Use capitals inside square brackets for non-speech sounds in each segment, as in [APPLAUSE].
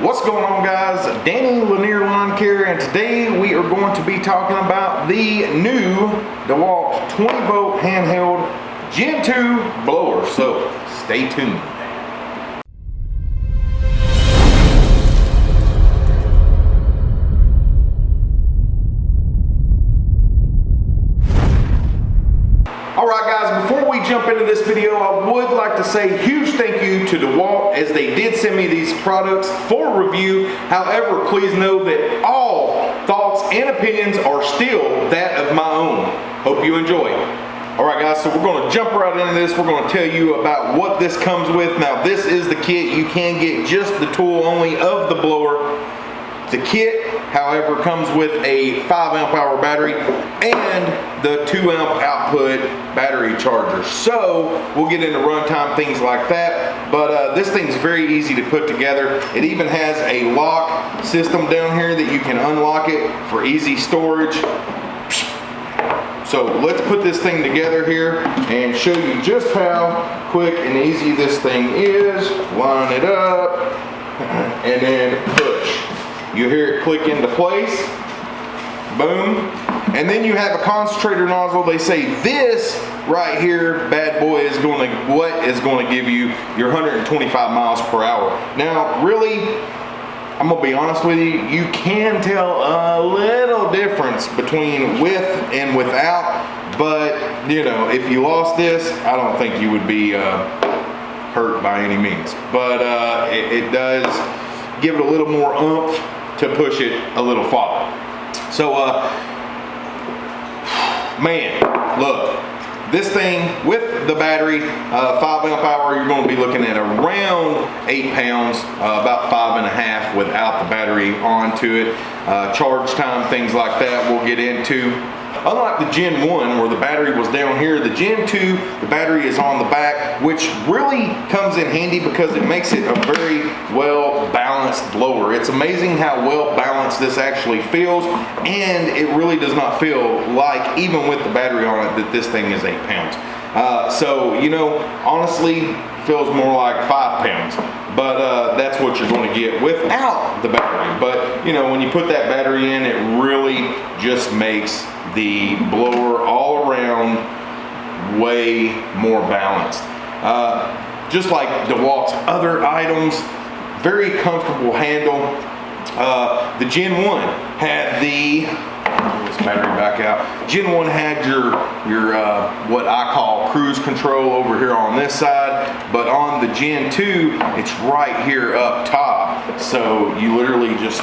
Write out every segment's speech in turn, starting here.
What's going on guys? Danny Lanier Lawn Care and today we are going to be talking about the new DeWalt 20 volt handheld Gen 2 blower. So stay tuned. Alright guys, before we jump into this video, I would like to say huge thank you to DeWalt as they did send me these products for review. However, please know that all thoughts and opinions are still that of my own. Hope you enjoy. Alright guys, so we're going to jump right into this. We're going to tell you about what this comes with. Now this is the kit. You can get just the tool only of the blower the kit, however, comes with a 5 amp hour battery and the 2 amp output battery charger. So we'll get into runtime, things like that. But uh, this thing's very easy to put together. It even has a lock system down here that you can unlock it for easy storage. So let's put this thing together here and show you just how quick and easy this thing is. Line it up [LAUGHS] and then push. You hear it click into place. Boom. And then you have a concentrator nozzle. They say this right here, bad boy, is going to, what is going to give you your 125 miles per hour. Now, really, I'm gonna be honest with you, you can tell a little difference between with and without, but you know, if you lost this, I don't think you would be uh, hurt by any means. But uh, it, it does give it a little more oomph to push it a little farther. So, uh, man, look, this thing with the battery, uh, five amp hour, you're going to be looking at around eight pounds, uh, about five and a half without the battery onto it. Uh, charge time, things like that we'll get into. Unlike the Gen 1 where the battery was down here, the Gen 2, the battery is on the back, which really comes in handy because it makes it a very well balanced blower. It's amazing how well balanced this actually feels and it really does not feel like, even with the battery on it, that this thing is eight pounds. Uh, so, you know, honestly, feels more like five pounds. But uh, that's what you're going to get without the battery. But, you know, when you put that battery in, it really just makes the blower all around way more balanced. Uh, just like DeWalt's other items, very comfortable handle. Uh, the Gen 1 had the this battery back out. Gen 1 had your your uh, what I call cruise control over here on this side, but on the Gen 2, it's right here up top. So you literally just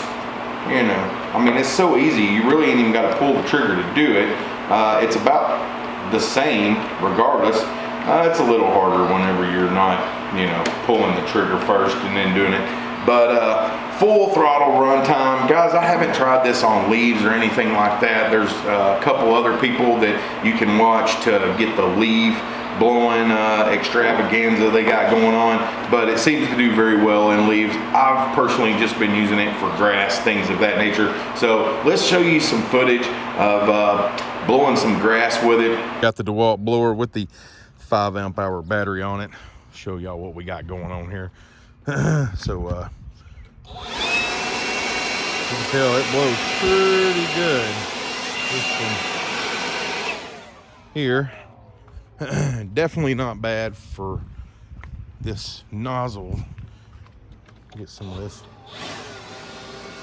you know, I mean, it's so easy. You really ain't even got to pull the trigger to do it. Uh, it's about the same regardless. Uh, it's a little harder whenever you're not, you know, pulling the trigger first and then doing it. But uh, full throttle runtime. Guys, I haven't tried this on leaves or anything like that. There's uh, a couple other people that you can watch to get the leave blowing uh, extravaganza they got going on, but it seems to do very well in leaves. I've personally just been using it for grass, things of that nature. So let's show you some footage of uh, blowing some grass with it. Got the DeWalt blower with the five amp hour battery on it. Show y'all what we got going on here. [CLEARS THROAT] so uh, you can tell it blows pretty good. Here [CLEARS THROAT] definitely not bad for this nozzle. Get some of this.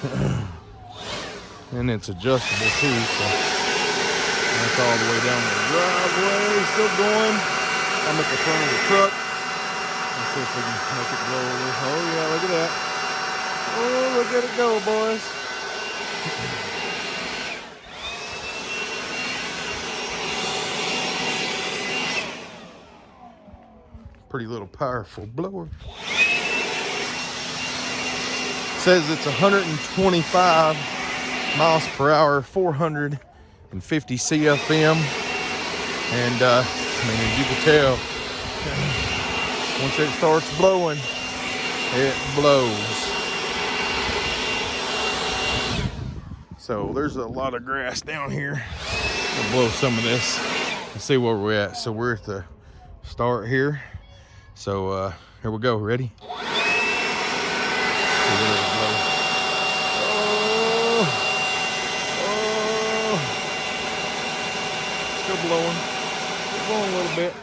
[CLEARS THROAT] and it's adjustable too, so that's all the way down the driveway. Still going. I'm at the front of the truck. Let's see if we can make it blow a little. Oh yeah, look at that. Oh, look at it go, boys. [CLEARS THROAT] pretty little powerful blower. says it's 125 miles per hour, 450 CFM. And uh, I mean, you can tell, once it starts blowing, it blows. So there's a lot of grass down here. We'll blow some of this and see where we're at. So we're at the start here. So uh, here we go. Ready? still blowing. Still blowing a little bit.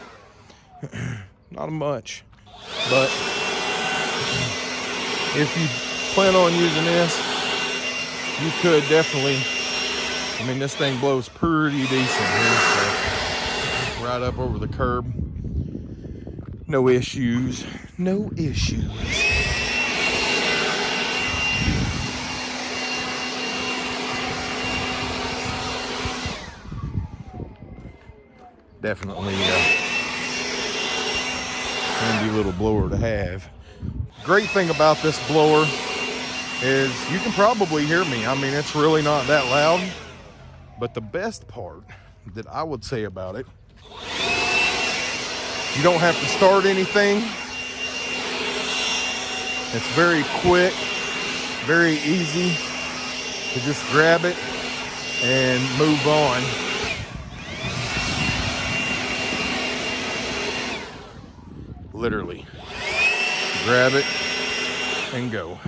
[CLEARS THROAT] Not much. But if you plan on using this, you could definitely. I mean, this thing blows pretty decent here. So right up over the curb. No issues. No issues. Definitely a handy little blower to have. Great thing about this blower is you can probably hear me. I mean, it's really not that loud. But the best part that I would say about it, you don't have to start anything. It's very quick, very easy to just grab it and move on. Literally, grab it and go.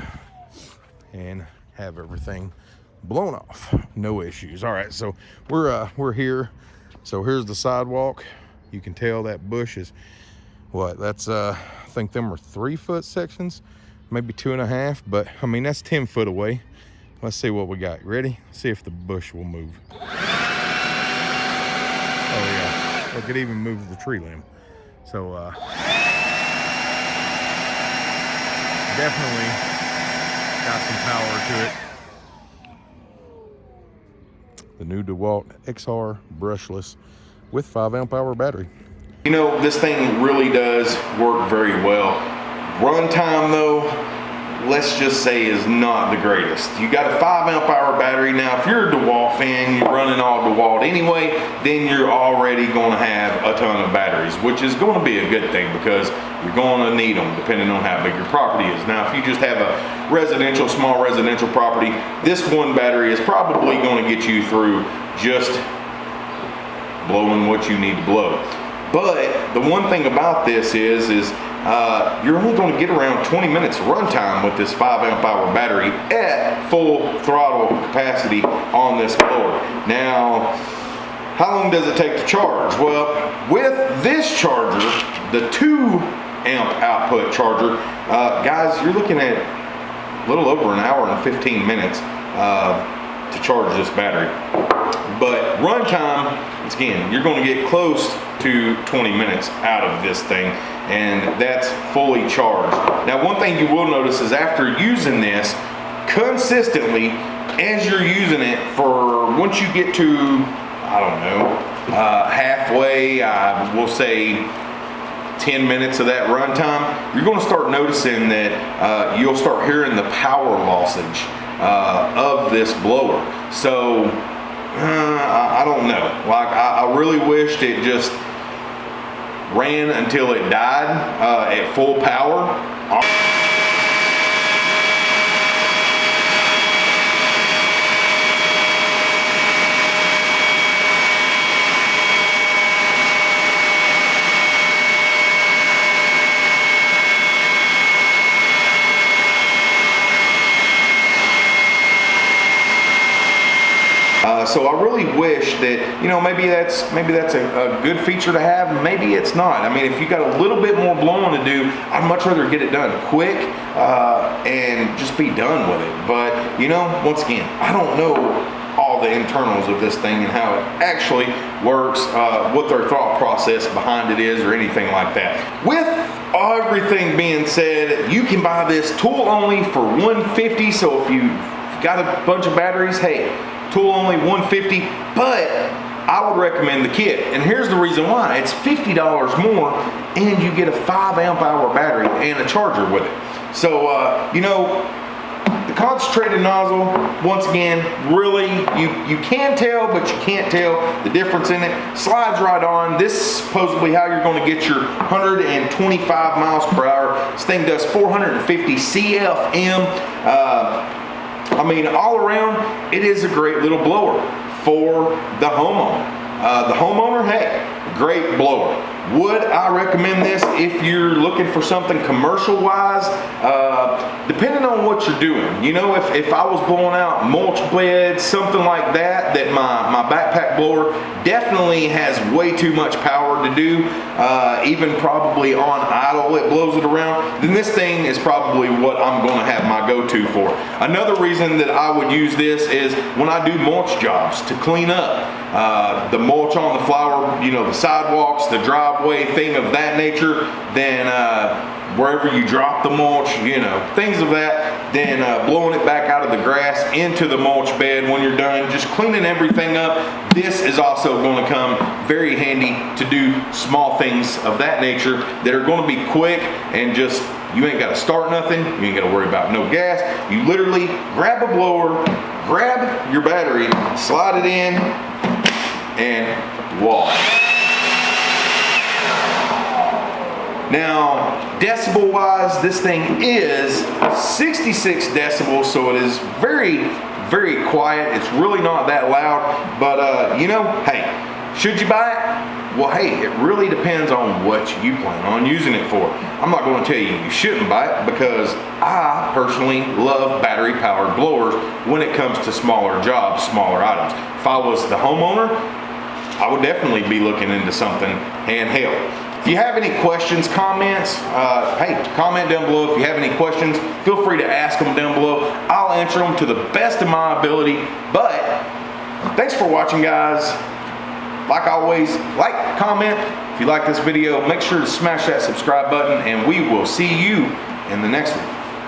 And have everything blown off. No issues. All right so we're uh we're here. So here's the sidewalk you can tell that bush is what that's uh i think them are three foot sections maybe two and a half but i mean that's 10 foot away. Let's see what we got. Ready? See if the bush will move. Oh yeah. It even move the tree limb. So uh definitely got some power to it. The new DeWalt XR brushless with 5 amp hour battery. You know, this thing really does work very well. Runtime though, let's just say is not the greatest. You got a 5 amp hour battery. Now, if you're a DeWalt fan, you're running all DeWalt anyway, then you're already going to have a ton of batteries, which is going to be a good thing because you're going to need them depending on how big your property is. Now, if you just have a residential, small residential property, this one battery is probably going to get you through just blowing what you need to blow. But the one thing about this is, is uh, you're only going to get around 20 minutes runtime with this 5 amp hour battery at full throttle capacity on this blower. Now, how long does it take to charge? Well, with this charger, the 2 amp output charger, uh, guys, you're looking at a little over an hour and 15 minutes uh, to charge this battery. But runtime, again, you're going to get close to 20 minutes out of this thing and that's fully charged. Now one thing you will notice is after using this consistently as you're using it for once you get to I don't know uh, halfway I will say 10 minutes of that runtime you're going to start noticing that uh, you'll start hearing the power lossage uh, of this blower so uh, I don't know like I, I really wished it just ran until it died uh, at full power. Uh, so I really wish that you know maybe that's maybe that's a, a, good feature to have. Maybe it's not. I mean, if you got a little bit more blowing to do, I'd much rather get it done quick uh, and just be done with it. But you know, once again, I don't know all the internals of this thing and how it actually works, uh, what their thought process behind it is, or anything like that. With everything being said, you can buy this tool only for 150. So if you got a bunch of batteries, hey, tool only 150 but I would recommend the kit. And here's the reason why. It's $50 more and you get a 5 amp hour battery and a charger with it. So uh, you know the concentrated nozzle once again really you you can tell but you can't tell the difference in it. Slides right on. This is supposedly how you're going to get your 125 miles per hour. This thing does 450 CFM uh, I mean, all around, it is a great little blower for the homeowner. Uh, the homeowner, hey, great blower. Would I recommend this if you're looking for something commercial wise? Uh, depending on what you're doing. You know, if, if I was blowing out mulch beds, something like that, that my, my backpack blower definitely has way too much power to do, uh, even probably on idle it blows it around, then this thing is probably what I'm gonna have my go-to for. Another reason that I would use this is when I do mulch jobs to clean up. Uh, the mulch on the flower, you know, the sidewalks, the driveway, thing of that nature, then uh, wherever you drop the mulch, you know, things of that, then uh, blowing it back out of the grass into the mulch bed when you're done, just cleaning everything up. This is also going to come very handy to do small things of that nature that are going to be quick and just you ain't got to start nothing. You ain't got to worry about no gas. You literally grab a blower, grab your battery, slide it in, and voila. Now, decibel wise, this thing is 66 decibels, so it is very, very quiet. It's really not that loud, but uh, you know, hey, should you buy it? Well, hey, it really depends on what you plan on using it for. I'm not going to tell you you shouldn't buy it because I personally love battery powered blowers when it comes to smaller jobs, smaller items. If I was the homeowner, I would definitely be looking into something handheld. If you have any questions, comments, uh, hey, comment down below. If you have any questions, feel free to ask them down below. I'll answer them to the best of my ability. But thanks for watching, guys. Like always, like, comment. If you like this video, make sure to smash that subscribe button, and we will see you in the next one.